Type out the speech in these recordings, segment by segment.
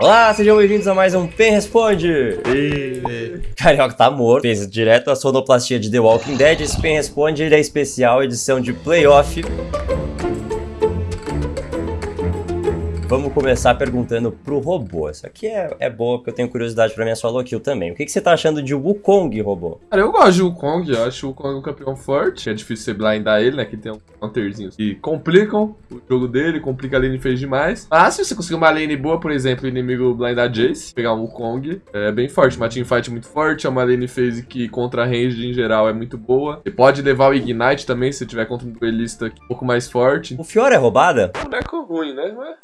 Olá, sejam bem-vindos a mais um Pen Responde! Carioca tá morto, fez direto a sonoplastia de The Walking Dead. Esse Pen Responde ele é especial, edição de playoff. Vamos começar perguntando pro robô. Isso aqui é, é boa, porque eu tenho curiosidade pra minha solo kill também. O que, que você tá achando de Wukong, robô? Cara, eu gosto de Wukong, eu acho o Wukong um campeão forte. É difícil você blindar ele, né? Que tem um counterzinho que complicam o jogo dele, complica a lane fez demais. Mas se você conseguir uma lane boa, por exemplo, o inimigo blindar Jace, pegar um Wukong, é bem forte. Uma teamfight muito forte, é uma lane phase que contra range em geral é muito boa. Você pode levar o Ignite também, se tiver contra um duelista um pouco mais forte. O Fiora é roubada? É um boneco ruim, né? Mas...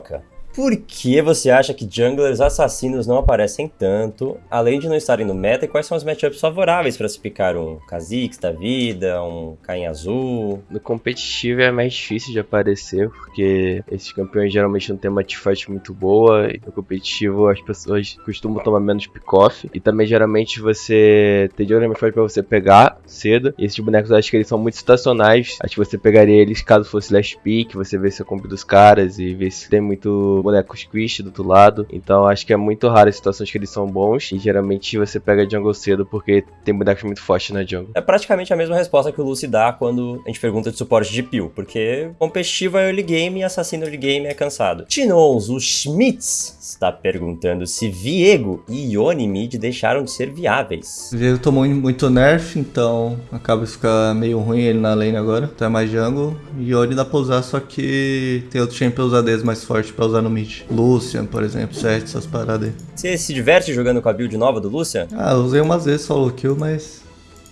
Carioca. Por que você acha que junglers assassinos não aparecem tanto, além de não estarem no meta, e quais são os matchups favoráveis para se picar um Kha'Zix da vida, um Caim Azul? No competitivo é mais difícil de aparecer, porque esses campeões geralmente não tem uma teamfight muito boa, e no competitivo as pessoas costumam tomar menos pick-off, e também geralmente você tem de mais pra você pegar cedo, e esses bonecos eu acho que eles são muito situacionais, acho que você pegaria eles caso fosse last pick, você vê se a combo dos caras, e ver se tem muito boneco squish do outro lado. Então acho que é muito raro as situações que eles são bons. E geralmente você pega jungle cedo porque tem bonecos muito fortes na jungle. É praticamente a mesma resposta que o Lucy dá quando a gente pergunta de suporte de peel. Porque competitivo é early game e assassino early game é cansado. Tinoz, o Schmitz está perguntando se Viego e Ione mid deixaram de ser viáveis. Viego tomou muito nerf, então acaba de ficar meio ruim ele na lane agora. Então é mais jungle. Ione dá pra usar, só que tem outro champions ADs mais forte pra usar no mid. Lucian, por exemplo, Seth, essas paradas aí. Você se diverte jogando com a build nova do Lucian? Ah, usei umas vezes solo kill, mas...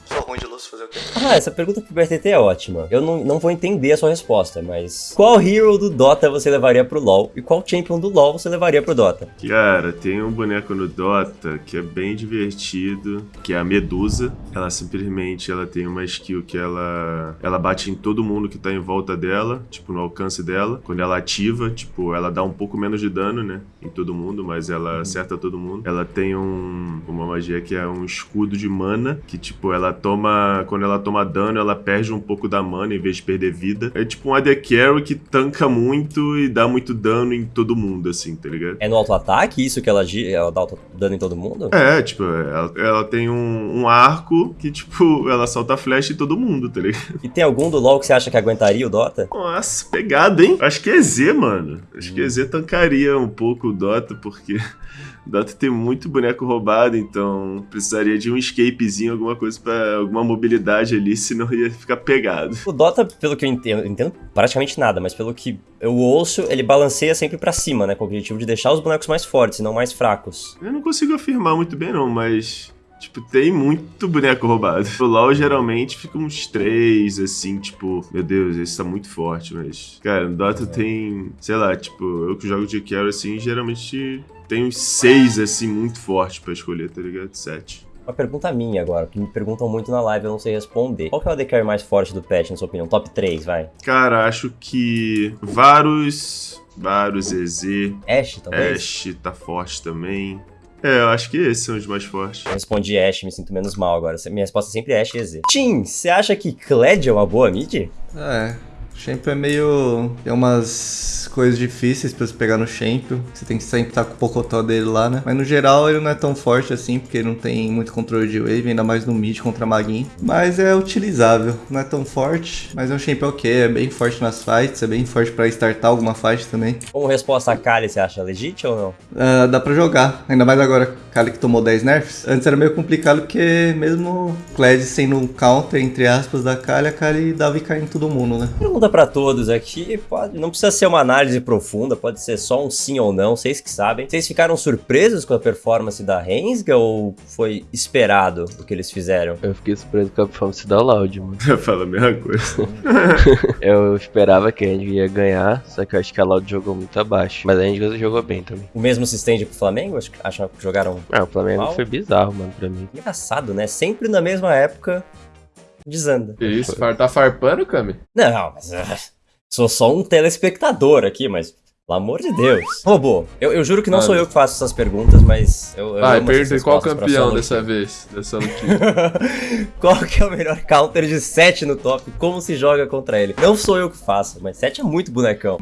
Sou ruim de Lucian fazer? Ah, essa pergunta pro BRTT é ótima. Eu não, não vou entender a sua resposta, mas... Qual hero do Dota você levaria pro LoL? E qual champion do LoL você levaria pro Dota? Cara, tem um boneco no Dota que é bem divertido, que é a Medusa. Ela simplesmente ela tem uma skill que ela ela bate em todo mundo que tá em volta dela, tipo no alcance dela. Quando ela ativa, tipo, ela dá um pouco menos de dano, né, em todo mundo, mas ela acerta todo mundo. Ela tem um uma magia que é um escudo de mana, que tipo, ela toma quando ela toma dano, ela perde um pouco da mana em vez de perder vida. É tipo um AD Carry que tanca muito e dá muito dano em todo mundo, assim, tá ligado? É no auto-ataque isso que ela, ela dá dano em todo mundo? É, tipo, ela, ela tem um, um arco que, tipo, ela solta flash em todo mundo, tá ligado? E tem algum do LoL que você acha que aguentaria o Dota? Nossa, pegado, hein? Acho que é Z, mano. Acho que é Z tancaria um pouco o Dota, porque Dota tem muito boneco roubado, então precisaria de um escapezinho, alguma coisa pra alguma mobilidade ali, senão ia ficar pegado. O Dota, pelo que eu entendo, eu entendo praticamente nada, mas pelo que eu ouço, ele balanceia sempre pra cima, né? Com o objetivo de deixar os bonecos mais fortes e não mais fracos. Eu não consigo afirmar muito bem, não, mas. Tipo, tem muito boneco roubado. O LoL geralmente fica uns três, assim, tipo, meu Deus, esse tá muito forte, mas. Cara, no Dota tem. Sei lá, tipo, eu que jogo de carry assim, geralmente tem uns seis, assim, muito fortes pra escolher, tá ligado? Sete. Uma pergunta minha agora, que me perguntam muito na live, eu não sei responder. Qual que é o AD Carry mais forte do patch, na sua opinião? Top 3, vai. Cara, acho que. Varus. Varus, EZ. Ashe, talvez? Ashe tá forte também. É, eu acho que esses são os mais fortes. Eu respondi Ashe, me sinto menos mal agora. Minha resposta é sempre Ashe e EZ. Tim, você acha que Kled é uma boa mid? É, Champion é meio... Tem umas coisas difíceis pra você pegar no Champion. Você tem que sempre estar com o Pocotó dele lá, né? Mas no geral ele não é tão forte assim, porque ele não tem muito controle de wave, ainda mais no mid contra Maguin. Mas é utilizável, não é tão forte, mas é um Champion ok, é bem forte nas fights, é bem forte pra startar alguma fight também. Como resposta a Kali, você acha legit ou não? Ah, dá pra jogar, ainda mais agora Kali que tomou 10 nerfs. Antes era meio complicado porque mesmo Kled sendo um counter, entre aspas, da Kali, a Kali dava e cair em todo mundo, né? Pergunta pra todos aqui, pode, não precisa ser uma análise profunda, pode ser só um sim ou não, vocês que sabem. Vocês ficaram surpresos com a performance da Rensga ou foi esperado o que eles fizeram? Eu fiquei surpreso com a performance da Loud, mano. Fala a mesma coisa. Eu esperava que a gente ia ganhar, só que eu acho que a Loud jogou muito abaixo. Mas a gente jogou bem também. O mesmo se estende pro Flamengo? Acho que- Acham que jogaram Ah, o Flamengo Mal. foi bizarro, mano, pra mim. engraçado, né? Sempre na mesma época desanda. Que isso, far- tá farpando, Kami? Não, mas ah, sou só um telespectador aqui, mas pelo amor de Deus. Robô, eu, eu juro que não sou Mano. eu que faço essas perguntas, mas eu, eu essas pergunta qual campeão dessa vez, dessa. Qual que é o melhor counter de 7 no top? Como se joga contra ele? Não sou eu que faço, mas 7 é muito bonecão.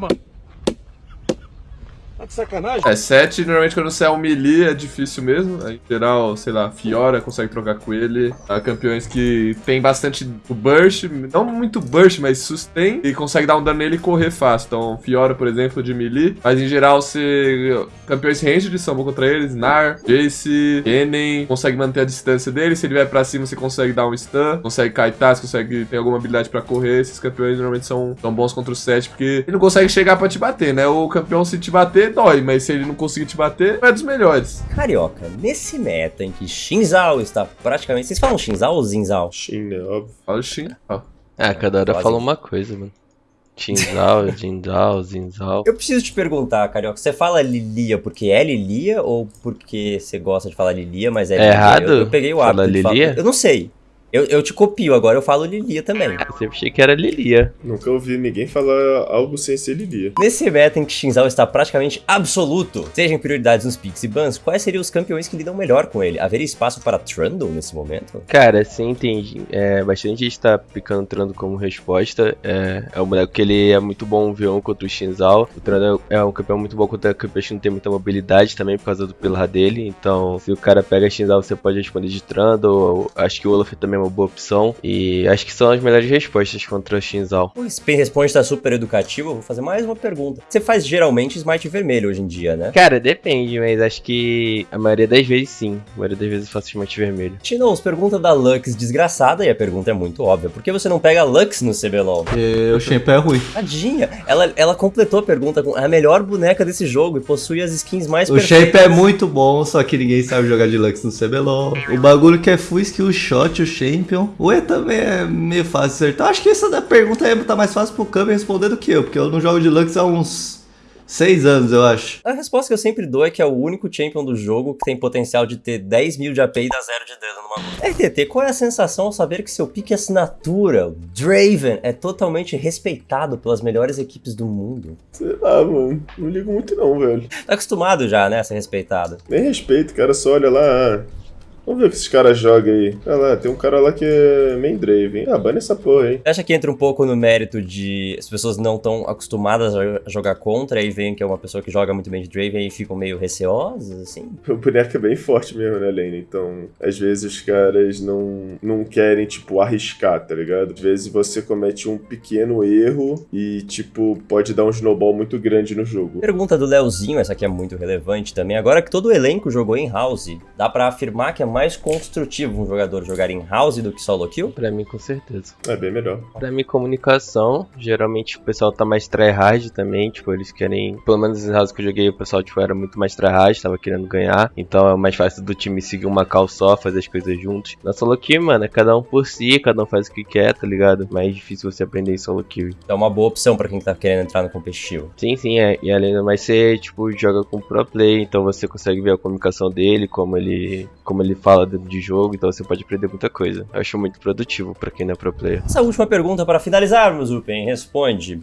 Tá de sacanagem? É, 7, normalmente quando você é um melee é difícil mesmo. Em geral, sei lá, Fiora consegue trocar com ele. Há campeões que tem bastante burst, não muito burst, mas sustain, e consegue dar um dano nele e correr fácil. Então, Fiora, por exemplo, de melee. Mas em geral, você. Campeões ranged são bons contra eles, Nar, Jace, Kennen, consegue manter a distância dele. Se ele vier pra cima, você consegue dar um stun, consegue kaitar, você consegue ter alguma habilidade pra correr. Esses campeões normalmente são, são bons contra o 7, porque ele não consegue chegar pra te bater, né? O campeão, se te bater, dói, mas se ele não conseguir te bater, é dos melhores. Carioca, nesse meta em que Shinzao está praticamente. Vocês falam Shinzao ou Zinzao? Shin, né? Óbvio. Fala o Shin. Ó. Ah, cada hora Quase. fala uma coisa, mano. Tinzal, Jindal, Zinzal. Eu preciso te perguntar, Carioca, você fala Lilia porque é Lilia ou porque você gosta de falar Lilia, mas é, É Lilia? errado Eu, eu peguei o falar hábito de falar- Lilia? Eu não sei. Eu, eu te copio agora, eu falo Lilia também. Eu sempre achei que era Lilia. Nunca ouvi ninguém falar algo sem ser Lilia. Nesse meta em que Shinzao está praticamente absoluto, seja em prioridades nos picks e bans, quais seriam os campeões que lidam melhor com ele? Haveria espaço para Trundle nesse momento? Cara, sim, entendi. É, bastante gente tá picando o Trando como resposta. É, é um boneco que ele é muito bom V1 contra o Shinzal. O Trando é um campeão muito bom contra campeões que não tem muita mobilidade também por causa do pilar dele. Então, se o cara pega Shinzal, você pode responder de Trando. Acho que o Olaf também é uma boa opção. E acho que são as melhores respostas contra o Shinzal. O Spin Responde está super educativo, eu vou fazer mais uma pergunta. Você faz geralmente Smite vermelho hoje em dia, né? Cara, depende, mas acho que a maioria das vezes sim. A maioria das vezes eu faço smite vermelho. Chinos, pergunta da Lux desgraçada, e a pergunta é muito óbvia. Por que você não pega Lux no CBLOL? Porque o Champ é ruim. Tadinha, ela, ela completou a pergunta com "É a melhor boneca desse jogo e possui as skins mais O perfeitas. Shape é muito bom, só que ninguém sabe jogar de Lux no CBLOL. O bagulho que é full skill shot, o Champion. O E também é meio fácil de acertar. Acho que essa da pergunta aí tá mais fácil pro Kami responder do que eu, porque eu não jogo de Lux há uns 6 anos, eu acho. A resposta que eu sempre dou é que é o único champion do jogo que tem potencial de ter 10 mil de AP e dar zero de dano numa luta. RTT, qual é a sensação ao saber que seu pique assinatura, o Draven, é totalmente respeitado pelas melhores equipes do mundo? Sei lá, mano. Não ligo muito não, velho. Tá acostumado já, né, a ser respeitado. Nem respeito, cara. Só olha lá. Vamos ver o que esses caras jogam aí. Olha lá, tem um cara lá que é main Draven. Ah, bane essa porra, hein. Você acha que entra um pouco no mérito de as pessoas não estão acostumadas a jogar contra e veem que é uma pessoa que joga muito bem de Draven e ficam meio receosas, assim? O boneco é bem forte mesmo, né, Lane? Então, às vezes os caras não, não querem, tipo, arriscar, tá ligado? Às vezes você comete um pequeno erro e, tipo, pode dar um snowball muito grande no jogo. Pergunta do Leozinho, essa aqui é muito relevante também. Agora que todo o elenco jogou em house, dá pra afirmar que é mais construtivo um jogador jogar em house do que solo kill? Pra mim, com certeza. É bem melhor. Pra mim, comunicação, geralmente o pessoal tá mais tryhard também, tipo, eles querem, pelo menos nos houses que eu joguei, o pessoal, tipo, era muito mais tryhard, tava querendo ganhar, então é mais fácil do time seguir uma call só, fazer as coisas juntos. Na solo kill, mano, é cada um por si, cada um faz o que quer, tá ligado? Mais difícil você aprender em solo kill. Então é uma boa opção pra quem tá querendo entrar no competitivo. Sim, sim, é. E além do mais, você, tipo, joga com pro play, então você consegue ver a comunicação dele, como ele, como ele fala dentro de jogo, então você pode aprender muita coisa. Eu acho muito produtivo pra quem não é pro player. Essa última pergunta para finalizarmos, Upen, responde.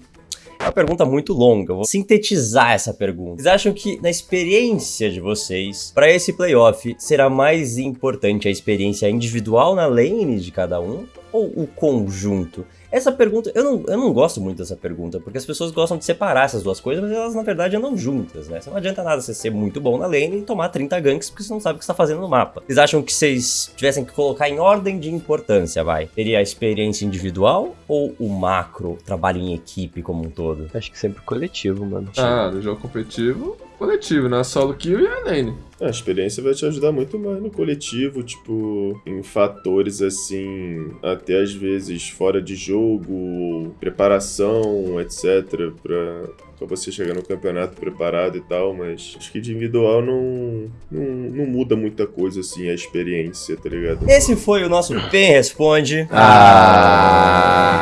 É uma pergunta muito longa, eu vou sintetizar essa pergunta. Vocês acham que, na experiência de vocês, para esse playoff, será mais importante a experiência individual na lane de cada um ou o conjunto? Essa pergunta, eu não, eu não gosto muito dessa pergunta, porque as pessoas gostam de separar essas duas coisas, mas elas na verdade andam juntas, né? Não adianta nada você ser muito bom na lane e tomar 30 ganks porque você não sabe o que você tá fazendo no mapa. Vocês acham que vocês tivessem que colocar em ordem de importância, vai? Teria a experiência individual ou o macro, trabalho em equipe como um todo? Acho que sempre coletivo, mano. Ah, no jogo competitivo, coletivo, na solo kill e a lane. A experiência vai te ajudar muito mais no coletivo, tipo, em fatores assim, até às vezes fora de jogo, preparação, etc, pra, pra você chegar no campeonato preparado e tal, mas acho que de individual não, não, não muda muita coisa assim, a experiência, tá ligado? Esse foi o nosso Pen Responde. Ah!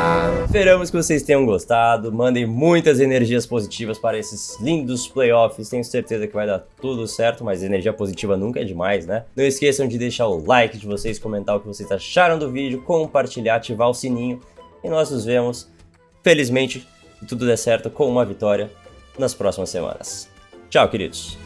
Esperamos que vocês tenham gostado. Mandem muitas energias positivas para esses lindos playoffs. Tenho certeza que vai dar tudo certo, mas energia positiva nunca é demais, né? Não esqueçam de deixar o like de vocês, comentar o que vocês acharam do vídeo, compartilhar, ativar o sininho. E nós nos vemos, felizmente, se tudo der certo, com uma vitória nas próximas semanas. Tchau, queridos.